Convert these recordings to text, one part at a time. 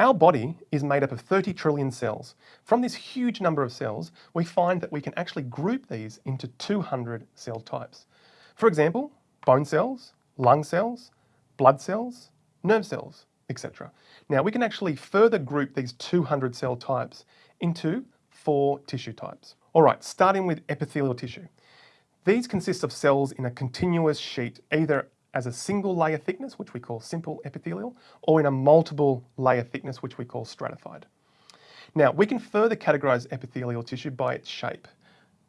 Our body is made up of 30 trillion cells. From this huge number of cells, we find that we can actually group these into 200 cell types. For example, bone cells, lung cells, blood cells, nerve cells, etc. Now we can actually further group these 200 cell types into four tissue types. All right, starting with epithelial tissue. These consist of cells in a continuous sheet, either as a single layer thickness, which we call simple epithelial, or in a multiple layer thickness, which we call stratified. Now, we can further categorize epithelial tissue by its shape.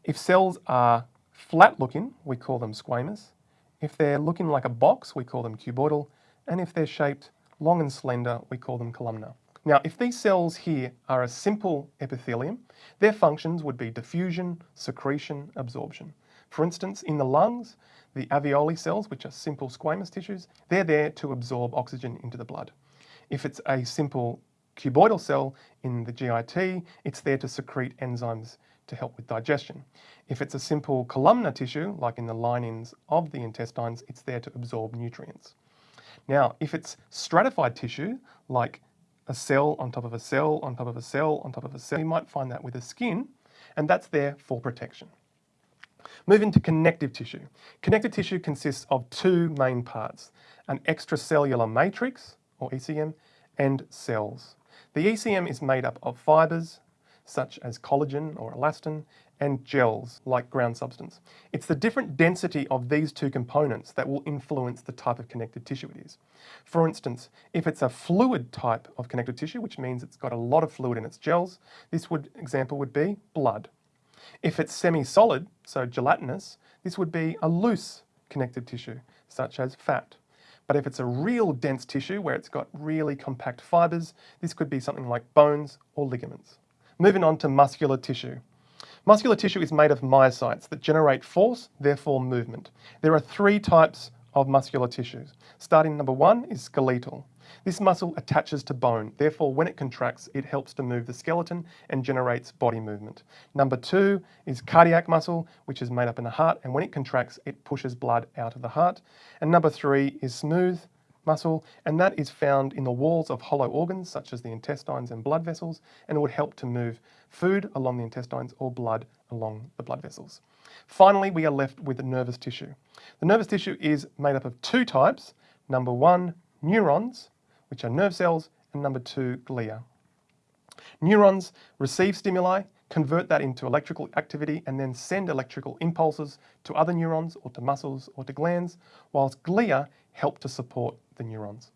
If cells are flat looking, we call them squamous. If they're looking like a box, we call them cuboidal. And if they're shaped long and slender, we call them columnar. Now, if these cells here are a simple epithelium, their functions would be diffusion, secretion, absorption. For instance, in the lungs, the alveoli cells, which are simple squamous tissues, they're there to absorb oxygen into the blood. If it's a simple cuboidal cell in the GIT, it's there to secrete enzymes to help with digestion. If it's a simple columnar tissue, like in the linings of the intestines, it's there to absorb nutrients. Now, if it's stratified tissue, like a cell on top of a cell on top of a cell on top of a cell, you might find that with the skin, and that's there for protection. Moving to connective tissue. Connective tissue consists of two main parts, an extracellular matrix, or ECM, and cells. The ECM is made up of fibres, such as collagen or elastin, and gels, like ground substance. It's the different density of these two components that will influence the type of connective tissue it is. For instance, if it's a fluid type of connective tissue, which means it's got a lot of fluid in its gels, this would example would be blood. If it's semi-solid, so gelatinous, this would be a loose connective tissue, such as fat. But if it's a real dense tissue where it's got really compact fibers, this could be something like bones or ligaments. Moving on to muscular tissue. Muscular tissue is made of myocytes that generate force, therefore movement. There are three types of muscular tissues. Starting number one is skeletal. This muscle attaches to bone, therefore when it contracts, it helps to move the skeleton and generates body movement. Number two is cardiac muscle, which is made up in the heart, and when it contracts, it pushes blood out of the heart. And number three is smooth muscle, and that is found in the walls of hollow organs, such as the intestines and blood vessels, and it would help to move food along the intestines or blood along the blood vessels. Finally, we are left with the nervous tissue. The nervous tissue is made up of two types. Number one, neurons, which are nerve cells, and number two, glia. Neurons receive stimuli, convert that into electrical activity, and then send electrical impulses to other neurons or to muscles or to glands, whilst glia help to support the neurons.